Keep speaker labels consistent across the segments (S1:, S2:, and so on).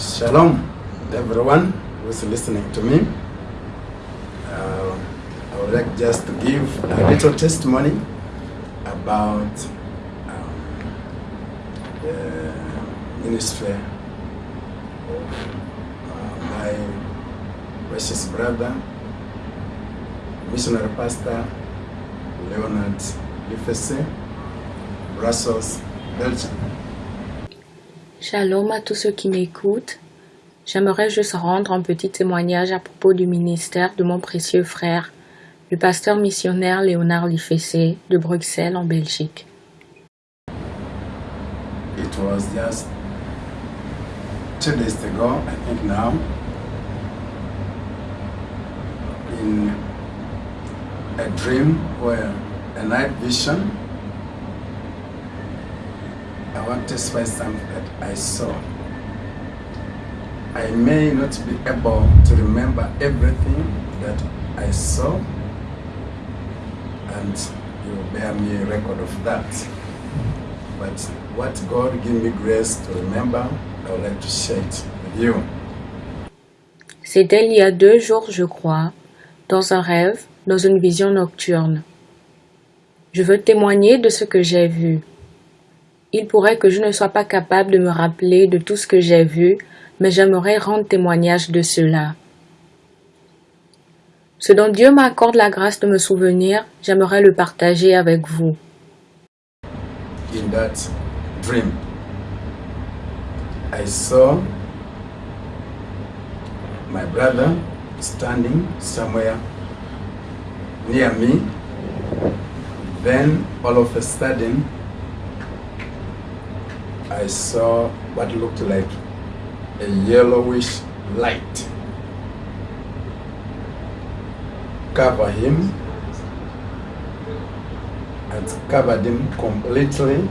S1: Shalom, everyone who's listening to me. Uh, I would like just to give a little testimony about um, the ministry of uh, my precious brother, missionary pastor Leonard Lifese, Brussels, Belgium.
S2: Shalom à tous ceux qui m'écoutent. J'aimerais juste rendre un petit témoignage à propos du ministère de mon précieux frère, le pasteur missionnaire Léonard Lifessé de Bruxelles en Belgique.
S1: It was just two days ago, I think now, in a dream where a night vision, want to testify something that I saw. I may not be able to remember everything that I saw, and you bear me a record of that. But what God gave me grace to remember, I would like to share it with you.
S2: C'était il y a deux jours, je crois, dans un rêve, dans une vision nocturne. Je veux témoigner de ce que j'ai vu. Il pourrait que je ne sois pas capable de me rappeler de tout ce que j'ai vu, mais j'aimerais rendre témoignage de cela. Ce dont Dieu m'accorde la grâce de me souvenir, j'aimerais le partager avec vous.
S1: In that dream, I saw my brother standing somewhere near me. Then, all of a sudden, I saw what looked like a yellowish light cover him and covered him completely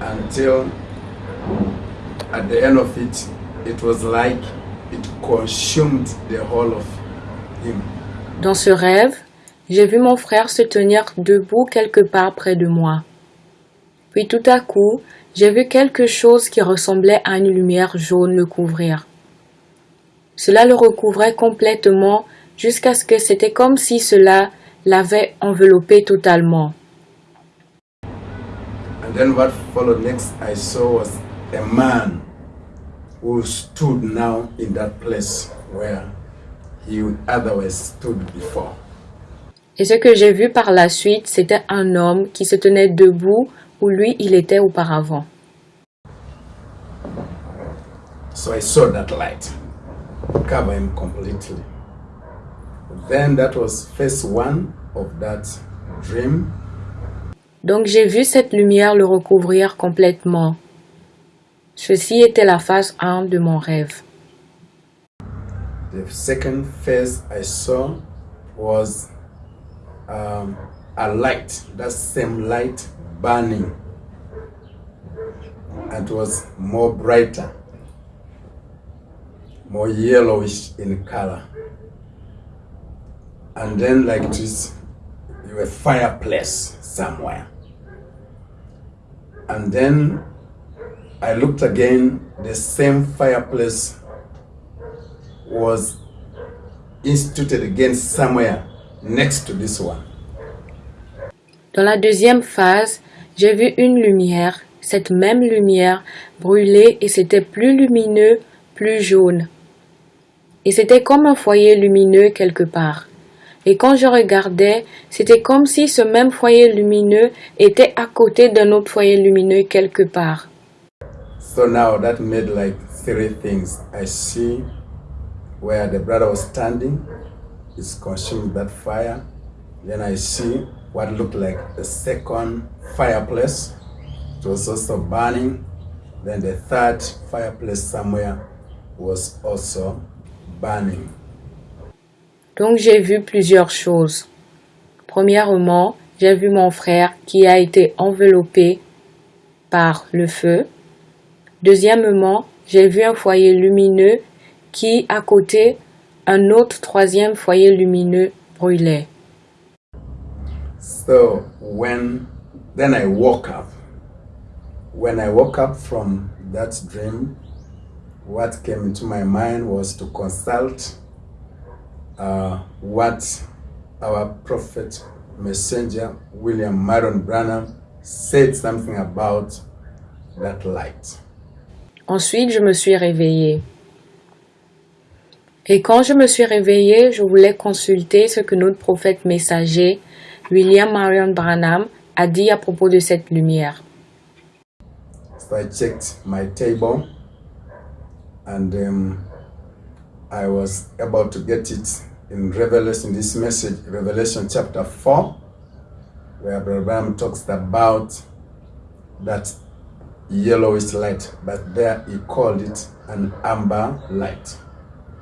S1: until at the end of it, it was like it consumed the whole of him.
S2: Dans ce rêve, j'ai vu mon frère se tenir debout quelque part près de moi. Puis tout à coup, j'ai vu quelque chose qui ressemblait à une lumière jaune le couvrir. Cela le recouvrait complètement jusqu'à ce que c'était comme si cela l'avait enveloppé totalement.
S1: And then what followed next I saw was a man who stood now in that place where he would otherwise stood before.
S2: Et ce que j'ai vu par la suite, c'était un homme qui se tenait debout où lui il était auparavant.
S1: So I saw that light cover him completely. Then that was phase one of that dream.
S2: Donc j'ai vu cette lumière le recouvrir complètement. Ceci était la phase 1 de mon rêve.
S1: The second phase I saw was um, a light, that same light burning. And it was more brighter, more yellowish in color. And then like this, a fireplace somewhere. And then I looked again, the same fireplace was instituted again somewhere next to this one.
S2: Dans la deuxième phase, j'ai vu une lumière, cette même lumière brûler et c'était plus lumineux, plus jaune. Et c'était comme un foyer lumineux quelque part. Et quand je regardais, c'était comme si ce même foyer lumineux était à côté d'un autre foyer lumineux quelque part.
S1: So now that made like three things. I see where the brother was standing, is consuming that fire. Then I see what looked like the second fireplace. Was also burning. Then the third fireplace somewhere was also burning.
S2: Donc j'ai vu plusieurs choses. Premièrement, j'ai vu mon frère qui a été enveloppé par le feu. Deuxièmement, j'ai vu un foyer lumineux qui, à côté, un autre troisième foyer lumineux brûlait.
S1: So when then I woke up. When I woke up from that dream, what came into my mind was to consult uh, what our prophet messenger William Marion Branham said something about that light.
S2: Ensuite, je me suis réveillée. Et quand je me suis réveillée, je voulais consulter ce que notre prophète messager, William Marion Branham, a dit à propos de cette lumière.
S1: So I checked my table and um, I was about to get it in Revelation, this message, Revelation chapter 4, where Abraham talks about that yellowish light, but there he called it an amber light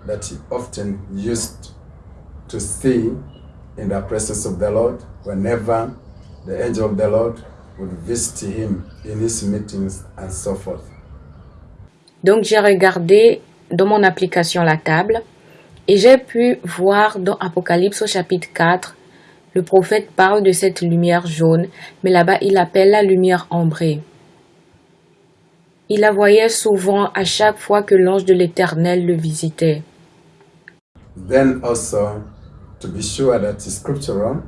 S1: that he often used to see in the presence of the Lord whenever the angel of the Lord would visit him in his meetings and so forth.
S2: Donc j'ai regardé dans mon application la table et j'ai pu voir dans Apocalypse au chapitre 4, le prophète parle de cette lumière jaune, mais là-bas il appelle la lumière ambrée. Il la voyait souvent à chaque fois que l'ange de l'Éternel le visitait.
S1: Then also, to be sure that it's scriptural,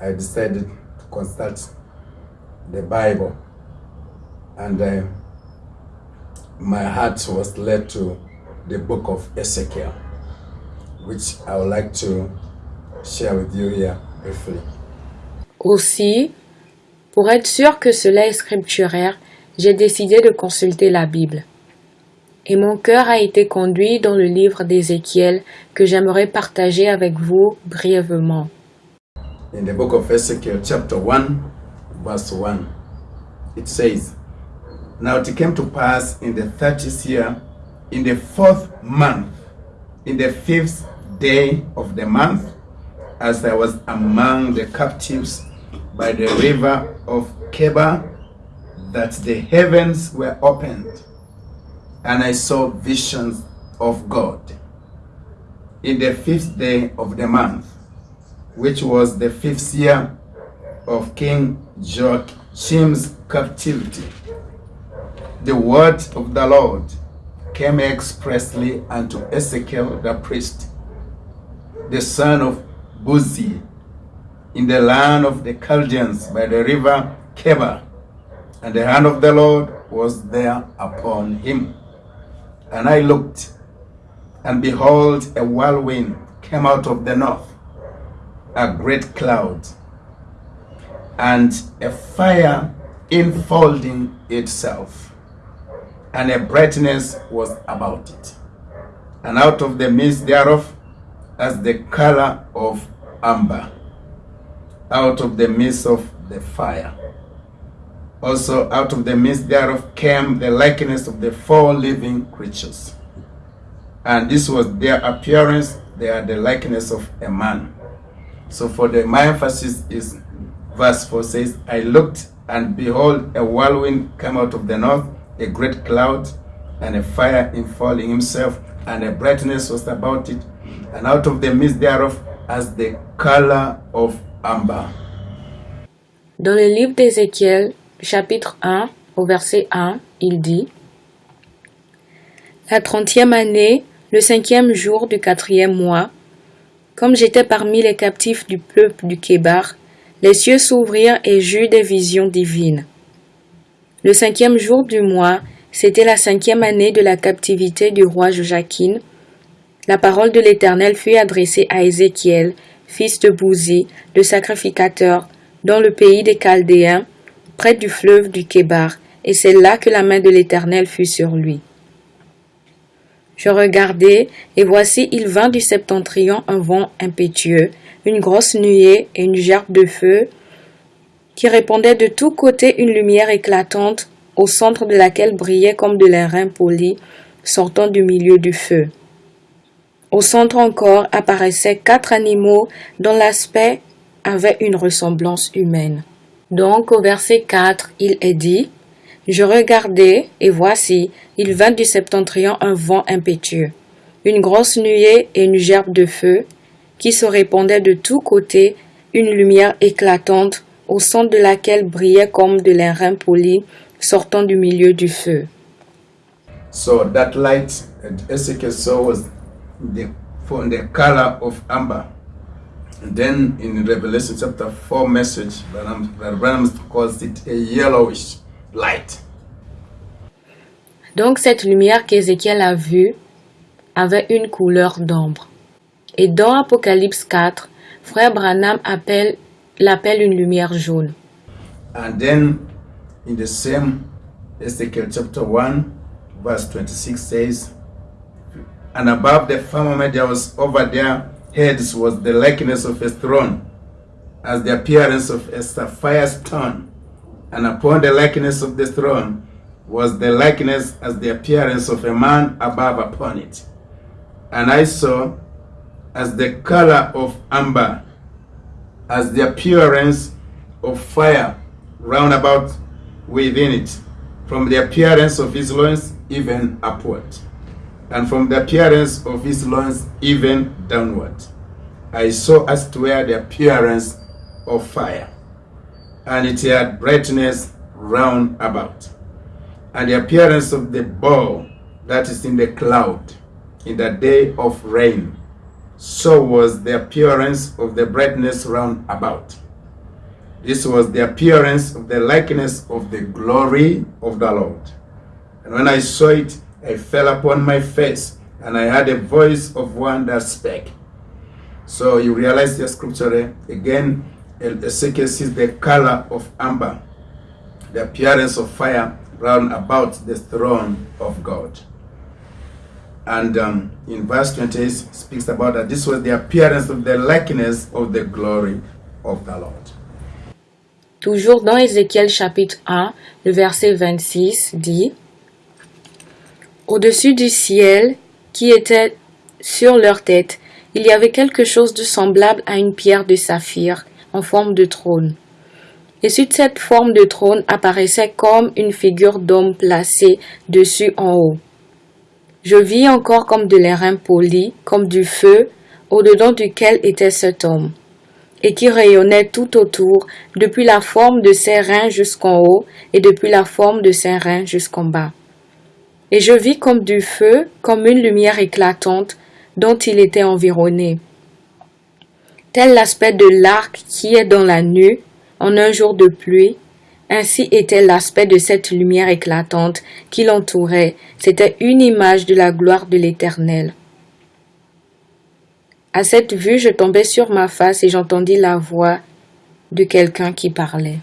S1: I decided to consult the Bible. And uh, my heart was led to the book of Ezekiel, which I would like to share with you here briefly.
S2: Aussi, pour être sûr que cela est scripturaire, j'ai décidé de consulter la Bible. Et mon cœur a été conduit dans le livre d'Ézéchiel que j'aimerais partager avec vous brièvement.
S1: In the book of Ezekiel, chapter 1, verse 1, it says, Now it came to pass in the thirtieth year, in the fourth month, in the fifth day of the month, as I was among the captives by the river of Keba, that the heavens were opened, and I saw visions of God. In the fifth day of the month, which was the fifth year of King Joachim's captivity, the word of the Lord came expressly unto Ezekiel the priest, the son of Buzi, in the land of the Chaldeans by the river Keba, and the hand of the Lord was there upon him. And I looked, and behold, a whirlwind came out of the north, a great cloud, and a fire enfolding itself, and a brightness was about it. And out of the midst thereof, as the color of amber, out of the midst of the fire. Also out of the midst thereof came the likeness of the four living creatures. And this was their appearance, they are the likeness of a man. So for the my emphasis is verse 4 says, I looked and behold a whirlwind came out of the north, a great cloud, and a fire enfolding himself, and a brightness was about it, and out of the midst thereof as the color of amber.
S2: Dans le livre d'Ézéchiel, chapitre 1, au verset 1, il dit La trentième année, le cinquième jour du quatrième mois, comme j'étais parmi les captifs du peuple du Kébar, les cieux s'ouvrirent et j'eus des visions divines. Le cinquième jour du mois, c'était la cinquième année de la captivité du roi Joachim. La parole de l'Éternel fut adressée à Ézéchiel, fils de Bouzi, le sacrificateur, dans le pays des Chaldéens, près du fleuve du Kébar, et c'est là que la main de l'Éternel fut sur lui. Je regardai, et voici il vint du septentrion un vent impétueux, une grosse nuée et une gerbe de feu, qui répandait de tous côtés une lumière éclatante, au centre de laquelle brillait comme de l'airain poli, sortant du milieu du feu. Au centre encore apparaissaient quatre animaux dont l'aspect avait une ressemblance humaine. Donc au verset 4, il est dit, Je regardai, et voici, il vint du septentrion un vent impétueux, une grosse nuée et une gerbe de feu, qui se répandait de tous côtés, une lumière éclatante, au centre de laquelle brillait comme de l'airain poli, sortant du milieu du feu.
S1: So that light saw was the from the color of amber. And then in Revelation chapter 4 message, Branham, Branham calls it a yellowish light.
S2: Donc cette lumière qu'Ézéchiel a vue avait une couleur d'ombre. Et dans Apocalypse 4, frère Branham appelle l'appelle une lumière jaune.
S1: And then in the same Ezekiel chapter 1, verse 26 says, And above the firmament there was over their heads was the likeness of a throne, as the appearance of a sapphire stone. And upon the likeness of the throne was the likeness as the appearance of a man above upon it. And I saw as the color of amber, as the appearance of fire round about within it, from the appearance of his loins even upward, and from the appearance of his loins even downward. I saw as to where the appearance of fire, and it had brightness round about, and the appearance of the bow that is in the cloud in the day of rain. So was the appearance of the brightness round about. This was the appearance of the likeness of the glory of the Lord. And when I saw it, I fell upon my face, and I heard a voice of one that spake. So you realize the scripture eh? again. Ezekiel sees the color of amber, the appearance of fire round about the throne of God. And um, in verse 28 speaks about that this was the appearance of the likeness of the glory of the Lord.
S2: Toujours dans Ézéchiel chapitre 1, le verset 26 dit Au-dessus du ciel qui était sur leur tête, il y avait quelque chose de semblable à une pierre de saphir en forme de trône. Et sur cette forme de trône apparaissait comme une figure d'homme placée dessus en haut. Je vis encore comme de l'airain poli, comme du feu, au-dedans duquel était cet homme, et qui rayonnait tout autour, depuis la forme de ses reins jusqu'en haut, et depuis la forme de ses reins jusqu'en bas. Et je vis comme du feu, comme une lumière éclatante, dont il était environné. Tel l'aspect de l'arc qui est dans la nuit, en un jour de pluie, ainsi était l'aspect de cette lumière éclatante qui l'entourait. C'était une image de la gloire de l'Éternel. À cette vue, je tombais sur ma face et j'entendis la voix de quelqu'un qui parlait.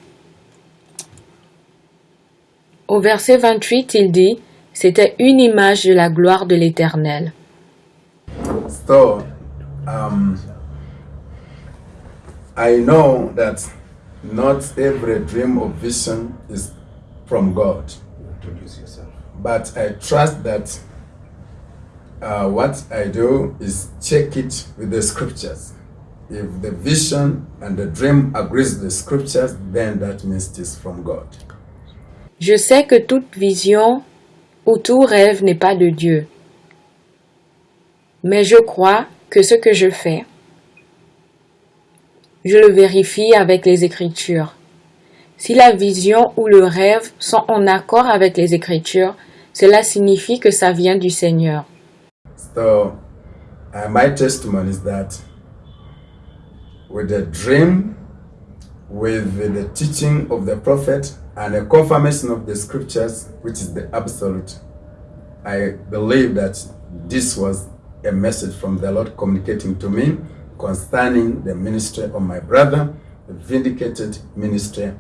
S2: Au verset 28, il dit, c'était une image de la gloire de l'Éternel.
S1: So, um, I know that not every dream or vision is from God.
S3: Introduce yourself.
S1: But I trust that uh, what I do is check it with the scriptures. If the vision and the dream agrees with the scriptures, then that means it is from God.
S2: Je sais que toute vision ou tout rêve n'est pas de Dieu. Mais je crois que ce que je fais, je le vérifie avec les Écritures. Si la vision ou le rêve sont en accord avec les Écritures, cela signifie que ça vient du Seigneur.
S1: So, uh, my testimony is that with the dream, with the teaching of the prophet, and a confirmation of the scriptures, which is the absolute, I believe that this was a message from the Lord communicating to me concerning the ministry of my brother, the vindicated ministry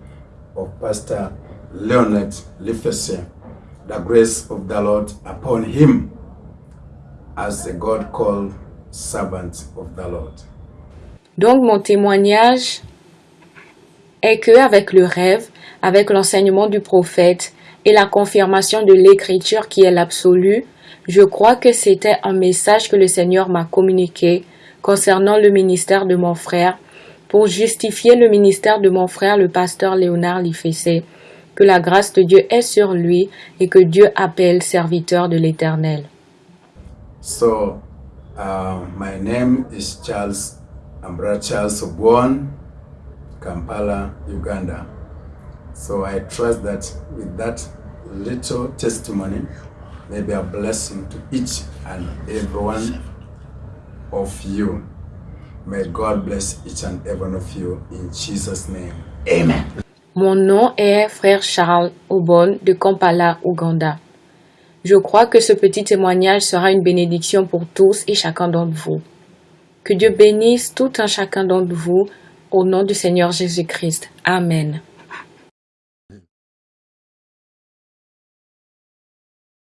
S1: of Pastor Leonard Lifese, the grace of the Lord upon him as a God called servant of the Lord.
S2: Donc mon témoignage est que avec le rêve, avec l'enseignement du prophète et la confirmation de l'écriture qui est l'absolu, je crois que c'était un message que le Seigneur m'a communiqué concernant le ministère de mon frère pour justifier le ministère de mon frère le pasteur Léonard Lifessé, que la grâce de Dieu est sur lui et que Dieu appelle serviteur de l'Éternel.
S1: So, uh, my name is Charles Ambra Charles Kampala, Uganda. So I trust that with that little testimony, may be a blessing to each and every one of you. May God bless each and every one of you in Jesus' name. Amen.
S2: Mon nom est Frère Charles Obon de Kampala, Ouganda. Je crois que ce petit témoignage sera une bénédiction pour tous et chacun d'entre vous. Que Dieu bénisse tout un chacun d'entre vous au nom du Seigneur Jésus-Christ. Amen.